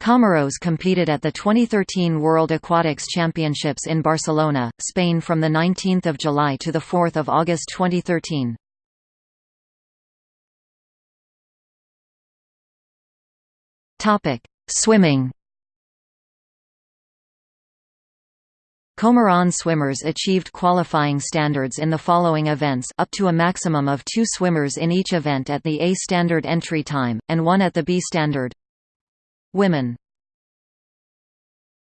Comoros competed at the 2013 World Aquatics Championships in Barcelona, Spain from 19 July to 4 August 2013. Swimming Comoran swimmers achieved qualifying standards in the following events up to a maximum of two swimmers in each event at the A standard entry time, and one at the B standard. Women